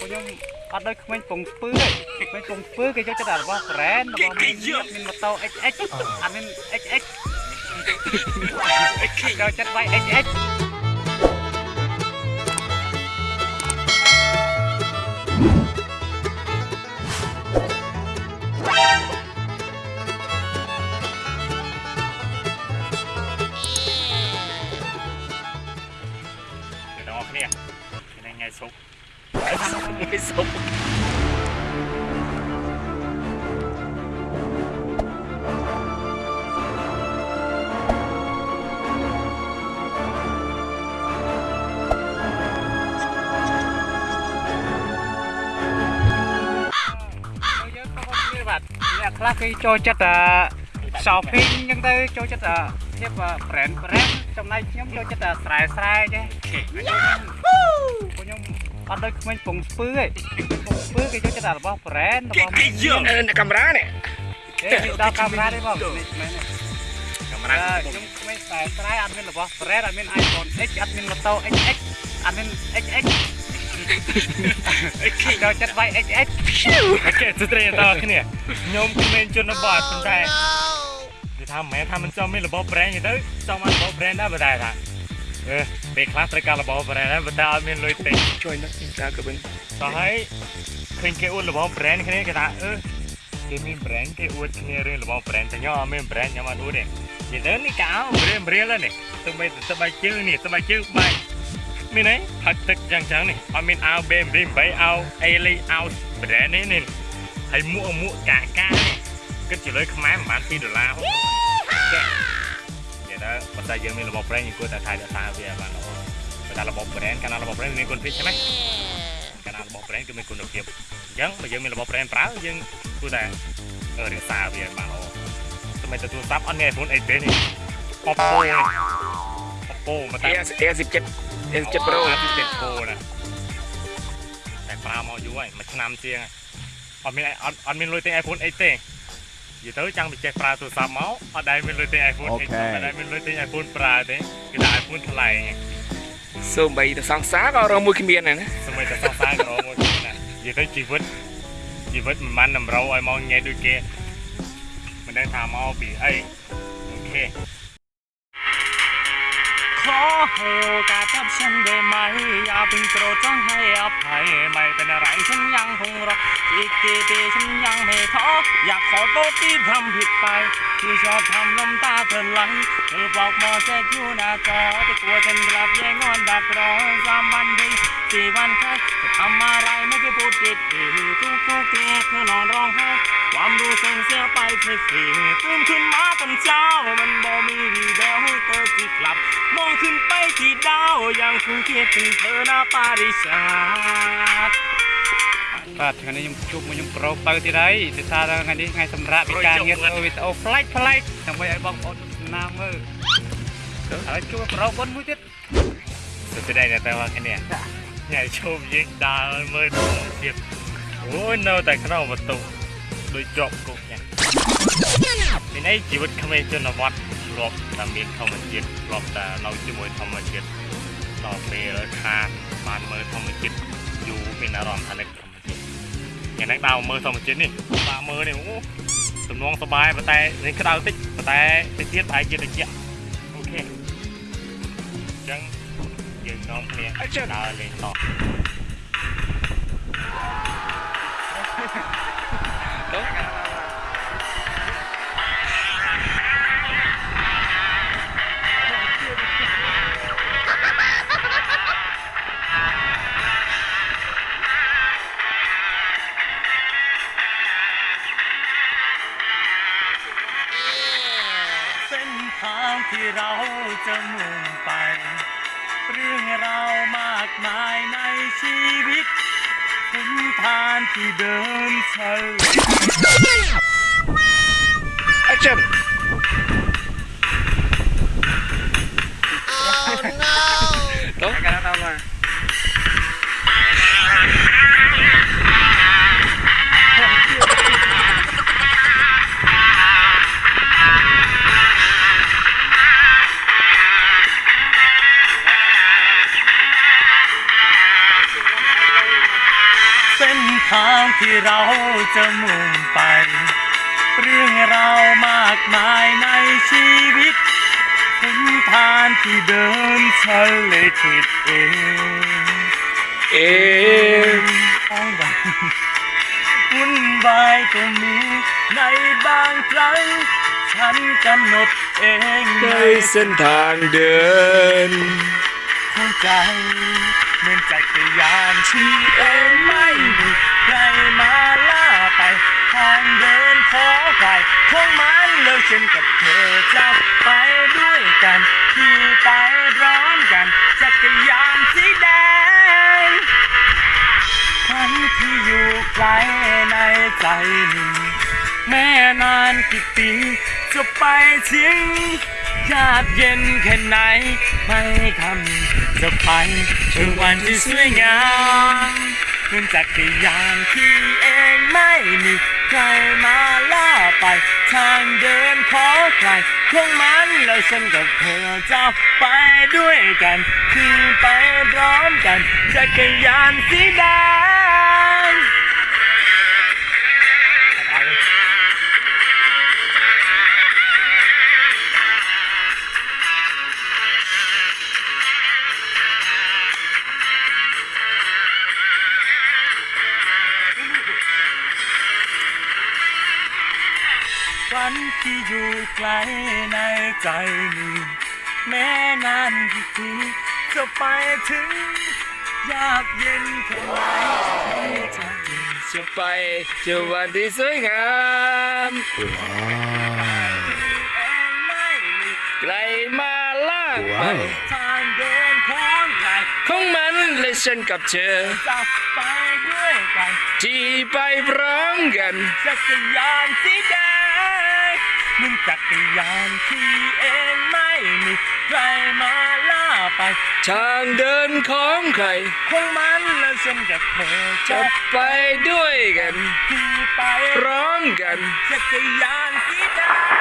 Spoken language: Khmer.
ខ្ញុំអត់ដូចក្មេងពងស្ពឺទេក្មេងពងស្ពឺគេចូលចិត្តតែរបស់ brand របស់មានមានម៉ូតូ XX អត់មាន XX ចូលចិត្តវាយ XX ទាំងអស់គ្នាថ្ងៃថ្ងៃសុក ថ្ងៃសុក យើងទៅគ្នាបាទអ្នកខ្លះគេចូលចិត្តតែ shopping អញ្ចឹងទៅចូលចិត្តតែភាព brand brand ចំណែកខ្ញុំចូលចិត្តតែស្រែស្រែចេះខ្ញុំ អត់ដូចក្មេងពងស្ពឺទេពងស្ពឺគេចូលចិត្តតែរបស់ brand របស់មានអ្នកកាមេរ៉ានេះទេដល់កាមេរ៉ាទេបងនេះមែនទេកាមេរ៉ាខ្ញុំក្មេងស្រែស្រែអត់មានរបស់ brand អត់មាន iPhone X អត់មានម៉ូតូ XX អត់មាន XX ចូលចិត្តវាយ XX អូខេស្ត្រីទាំងអស់គ្នាខ្ញុំក្មេងជនបទប៉ុន្តែនិយាយថាមិនមែនថាមិនចង់មានរបស់ brand ទេទៅចង់បានរបស់ brand ដែរប៉ុន្តែថាអឺ ពេលខ្លះត្រូវការរបស់ brand ដែរប៉ុន្តែអត់មានលុយទិញជួយណាស់ចាក៏វិញតោះហើយឃើញគេអួតរបស់ brand គ្នាគេថាអឺគេមាន brand គេអួតគ្នារឿងរបស់ brand តែខ្ញុំអត់មាន brand ខ្ញុំអត់អួតទេនិយាយទៅនេះកៅរៀមរៀលនេះទៅបីទៅបីជើងនេះទៅបីជើងបាយមានអីផឹកទឹកយ៉ាងចឹងនេះអត់មានអាវ BMD 8អាវ Aly អាវ brand នេះនេះហើយមួកមួកកាកានេះគិតជាលុយខ្មែរប្រហែល2ដុល្លារចេះនិយាយទៅប៉ុន្តែយើងមានរបស់ brand យើងគួរតែថែរក្សាវាបានល្អប៉ុន្តែរបស់ brand កាលណារបស់ brand មានគុណភាពใช่ไหม កាលណារបស់ brand គឺមានគុណភាពអញ្ចឹងបើយើងមានរបស់ brand ប្រើយើងគួរតែរក្សាវាបានល្អសម្រាប់ទូរស័ព្ទអត់មាន iPhone 8ទេនេះ Oppo នេះ Oppo មកតា អេអេ17 A17 Pro 7 Pro ណាតែប្រើមកយូរហើយមួយឆ្នាំជាងហើយអត់មានអត់អត់មានលុយទិញ iPhone 8ទេ និយាយទៅចង់ទៅចេះប្រើទូរស័ព្ទមកអត់ដែលមានលុយទិញ iPhone 8អត់ដែលមានលុយទិញ iPhone ប្រើទេគឺថា iPhone ថ្លៃសូម្បីតែសង្សារក៏រងមួយគ្មានដែរណាសម្រាប់តែសងសារក្រមកទៀតណានិយាយទៅជីវិតជីវិតមិនបានតម្រូវឲ្យមកញ៉ៃដូចគេមិនដឹងថាមកពីអីអូខេ ขอให้โอกาสกับฉันได้ไหม อย่าเพิ่งโกรธต้องให้อภัย ไม่เป็นอะไรฉันยังคงรออีกกี่ปีฉันยังไม่ท้อ อยากขอโทษที่ทำผิดไป ที่ชอบทำน้ำตาเธอไหลเธอบอกมอเสกอยู่หน้าจอแต่กลัวฉันกลับแย่งงอนดักรอสามวันดีสี่วันแค่จะทำอะไรไม่ได้พูดผิดทุกทุกทีเธอนอนร้องไห้ សង្ឃាបាយផ្សេងគ្នាទុំខឹមមកកំចៅមិនបមីវីដេអូទៅទីក្លាប់មកខឹមបែទីដាវយ៉ាងគូទៀតពីធ្វើណាបារិសាទបាទថ្ងៃនេះខ្ញុំជួបមួយខ្ញុំប្រូទៅទៀតហើយដោយសារថ្ងៃនេះថ្ងៃសម្រាប់ពីការងារធ្វើវីដេអូប្លែកប្លែកដើម្បីឲ្យបងប្អូនទស្សនាមើលហើយជួបប្រូបុនមួយទៀតទៅទៅដែរតែមកគ្នាញ៉ៃជួបយើងដើរមើលទៀតអូយនៅតែក្នុងបន្ទប់ ដូចជាប់គុកយ៉ាងមានអីជីវិតក្មេងជនបទធ្លាប់តែមានធម្មជាតិធ្លាប់តែនៅជាមួយធម្មជាតិដល់ពេលខាតបានមើលធម្មជាតិយូរមានអារម្មណ៍ថានឹកធម្មជាតិយ៉ាងហ្នឹងដើរមើលធម្មជាតិនេះបាទមើលនេះអូទំនងសបាយប៉ុន្តែនេះក្តៅតិចប៉ុន្តែតិចទៀតប្រហែលជាត្រជាក់អូខេអញ្ចឹងយើងនាំគ្នាដើរលេងតោះ ที่เราจะมุ่งไป เรื่องเรามากมายในชีวิตคุณทานที่เดินเฉลแอคชั่น Oh no! แล้วกันแล้วมา ทางที่เราจะมุ่งไป เรื่องราวมากมายในชีวิตคุณทานที่เดินฉันเลยคิดเอง เอต้องแบบวุ่นวายก็มีในบางครั้งฉันกำหนดเองในเส้นทางเดินหัวใจเหมือนจักรยานที่เองไม่มีใครมาล่าไปทางเดินขอใครของมันแล้วฉันกับเธอจะไปด้วยกันขี่ไปร้อมกันจักรยานสีแดงฉันที่อยู่ไกลในใจหนึ่งแม่นานกี่ปีจะไปถึงยากเย็นแค่ไหน ไม่คำจะไปถึงวันที่สวยงาม เหมือนจักรยานที่เองไม่มีใครมาล่าไป ทางเดินขอใครของมันแล้วฉันกับเธอจะไปด้วยกัน คือไปพร้อมกันจักรยานสีแดง ที่อยู่ไกลในใจนี่แม้นานกี่ปีจะไปถึง ยากเย็นแค่ไหนจะจะไปจอวันที่สวยงามไม่มีไกลมาลากไปทางเดินของใครของมันและฉันกับเธอจะไปด้วยกัน ที่ไปพร้อมกันจักรยานสีแดง มึงจักรยานที่เองไม่มีใครมาล่าไปทางเดินของใครของมันและฉันกับเธอจะจะไปด้วยกัน ขี่ไปพร้อมกัน จักรยานสีแดง